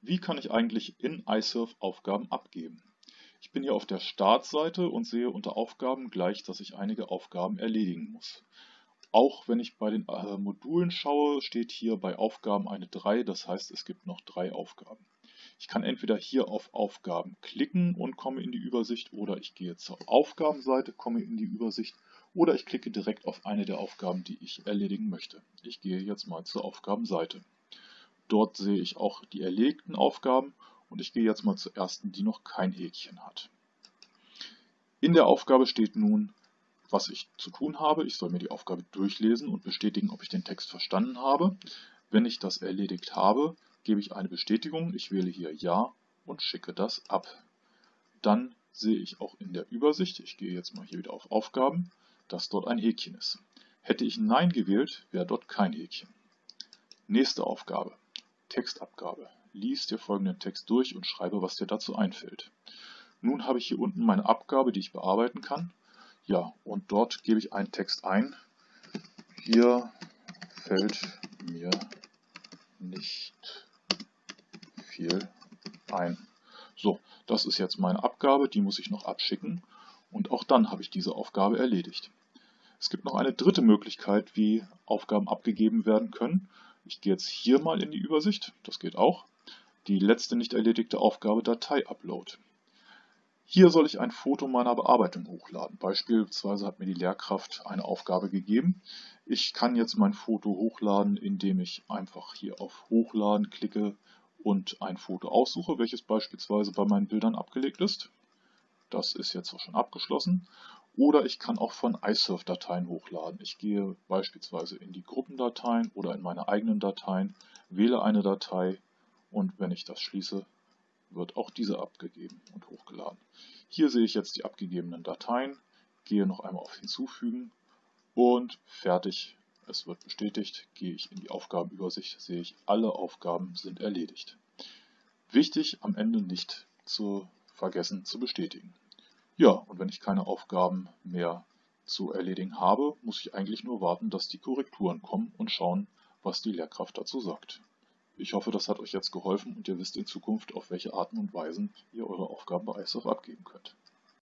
Wie kann ich eigentlich in iSurf Aufgaben abgeben? Ich bin hier auf der Startseite und sehe unter Aufgaben gleich, dass ich einige Aufgaben erledigen muss. Auch wenn ich bei den äh, Modulen schaue, steht hier bei Aufgaben eine 3, das heißt es gibt noch drei Aufgaben. Ich kann entweder hier auf Aufgaben klicken und komme in die Übersicht oder ich gehe zur Aufgabenseite, komme in die Übersicht oder ich klicke direkt auf eine der Aufgaben, die ich erledigen möchte. Ich gehe jetzt mal zur Aufgabenseite. Dort sehe ich auch die erlegten Aufgaben und ich gehe jetzt mal zur ersten, die noch kein Häkchen hat. In der Aufgabe steht nun, was ich zu tun habe. Ich soll mir die Aufgabe durchlesen und bestätigen, ob ich den Text verstanden habe. Wenn ich das erledigt habe, gebe ich eine Bestätigung. Ich wähle hier Ja und schicke das ab. Dann sehe ich auch in der Übersicht, ich gehe jetzt mal hier wieder auf Aufgaben, dass dort ein Häkchen ist. Hätte ich Nein gewählt, wäre dort kein Häkchen. Nächste Aufgabe. Textabgabe. Lies dir folgenden Text durch und schreibe, was dir dazu einfällt. Nun habe ich hier unten meine Abgabe, die ich bearbeiten kann. Ja, und dort gebe ich einen Text ein. Hier fällt mir nicht viel ein. So, das ist jetzt meine Abgabe, die muss ich noch abschicken und auch dann habe ich diese Aufgabe erledigt. Es gibt noch eine dritte Möglichkeit, wie Aufgaben abgegeben werden können. Ich gehe jetzt hier mal in die Übersicht, das geht auch. Die letzte nicht erledigte Aufgabe Datei-Upload. Hier soll ich ein Foto meiner Bearbeitung hochladen. Beispielsweise hat mir die Lehrkraft eine Aufgabe gegeben. Ich kann jetzt mein Foto hochladen, indem ich einfach hier auf Hochladen klicke und ein Foto aussuche, welches beispielsweise bei meinen Bildern abgelegt ist. Das ist jetzt auch schon abgeschlossen. Oder ich kann auch von iSurf-Dateien hochladen. Ich gehe beispielsweise in die Gruppendateien oder in meine eigenen Dateien, wähle eine Datei und wenn ich das schließe, wird auch diese abgegeben und hochgeladen. Hier sehe ich jetzt die abgegebenen Dateien, gehe noch einmal auf Hinzufügen und fertig. Es wird bestätigt, gehe ich in die Aufgabenübersicht, sehe ich, alle Aufgaben sind erledigt. Wichtig, am Ende nicht zu vergessen zu bestätigen. Ja, und wenn ich keine Aufgaben mehr zu erledigen habe, muss ich eigentlich nur warten, dass die Korrekturen kommen und schauen, was die Lehrkraft dazu sagt. Ich hoffe, das hat euch jetzt geholfen und ihr wisst in Zukunft, auf welche Arten und Weisen ihr eure Aufgaben bei ISOF abgeben könnt.